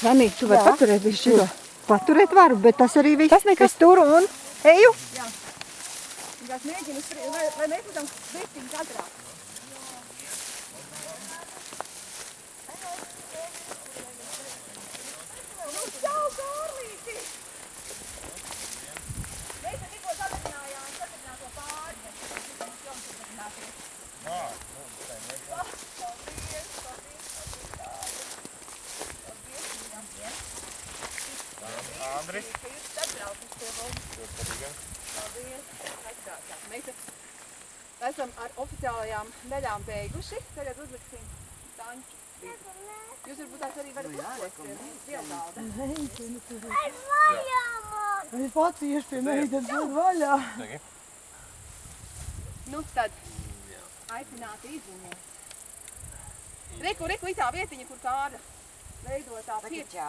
Svanīt, tu vari paturēt visu šito. Paturēt varu, bet tas arī viss. Tas nekas. Es turu un eju. Es mēģinu, spri- vai, vai mēs esam vērtīgi kadrā. Nu, čau, Kārlīti! Mēs te tikko sadarbinājām, sadarbinājām to pāri. Mēs tikko jums sadarbināties. Ah, paldies, paldies, paldies, paldies, paldies. Andris. Jūs atbraucat pie mums. Paldies. Aizsākāt. Mēs esam ar oficiālajām daļām beiguši. Tagad uzliksim tanču. Jūs varbūt tās arī varat uzlikt dievgalda. Es pats iešu pie meitas būt vaļā. Nu tad aicināti izziņot. Reku, reku, itā vietiņa, kur kāda veidotā piecstā.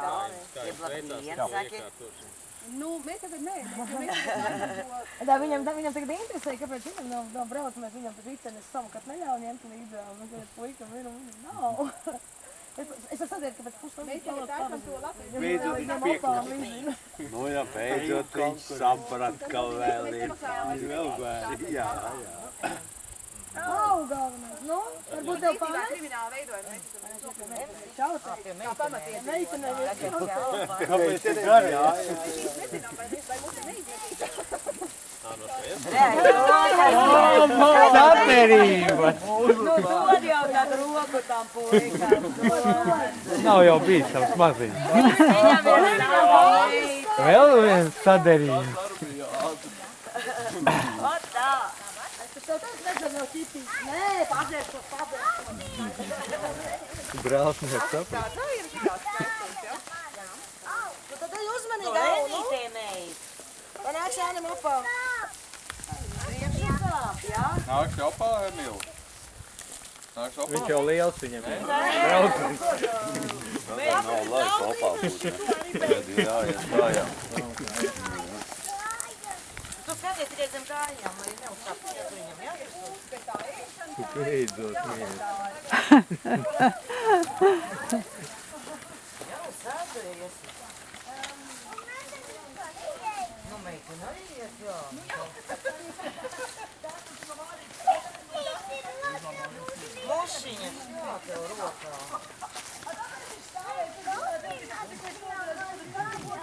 Nu, mēs tagad nē, mēs, mēs tagad to Tā viņam, tā viņam tagad interesē, kāpēc viņam nav, nav brauc, mēs viņam taču ritenes savukārt neļauj ņemt līdzi, un tagad puika ir un viņam nav. Es, es esmu sadiet, ka pēc pusstundas Mēs tagad taisam to lapu. Beidzot viņš piekrīt. Nu jā, beidzot viņš saprat, ka vēl ir vēl vēl. Jā, jā. Nav galvenais. Varbūt tev mēs esam Čau, tā. kā pamatiet. Meitene, Kāpēc ir? Jā, jā. Nezinām, vai, mums ir neizjūtīgi. Saterība! Nu, dod jau tādu roku tam puikam. Nav jau bijis tavs maziņš. Ir savs. Vēl viens saderījums. Ot tā. Es tev tāds nedzēru no ķipīs. Nē, padzērs to padzērs. Brālis nesaprast. Tā, tā ir šitās kārtas, jā. Nu, tad ej uzmanīgi, To Dau, nu. enītē meis. Tā nāks jāņem apā. Nāks apā, Emīl. Nāks apā. Viņš jau liels viņam. Braucams. Nav laika kopā būt. Jā, jā, jā, jā. Tu skaties tikai zem kājām, lai neuzsāpties viņam, jā? Beidzot, mīļi. Jā, sācies. Nu, meitene arī ies, jā. Mušiņas, jā, tev rokā.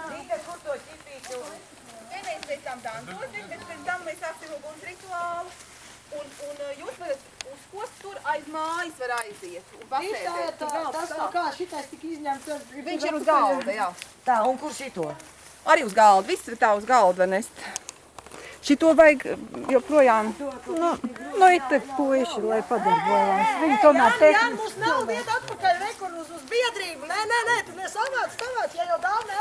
Rīta, kur to ķipīti un... Nē, mēs pēc tam dancosim, bet pēc tam mēs sāksim uguns rituālu. Un, un uh, jūs varat uz ko tur aiz mājas var aiziet un Tā ir pasēdēt. tā, galds tas no kā šitais tika izņemts. Viņš ir uz galda, jā. Tā, un kur šito? Arī uz galda, viss ir tā uz galda var nest. Šito vajag joprojām. Nu, nu it te puiši, lai padarbojās. Viņi tomēr Jā, tehniski. mums nav vieta atpakaļ rekur uz, uz biedrību. Nē, nē, nē, tu nesavāc, savāc, ja jau dāvana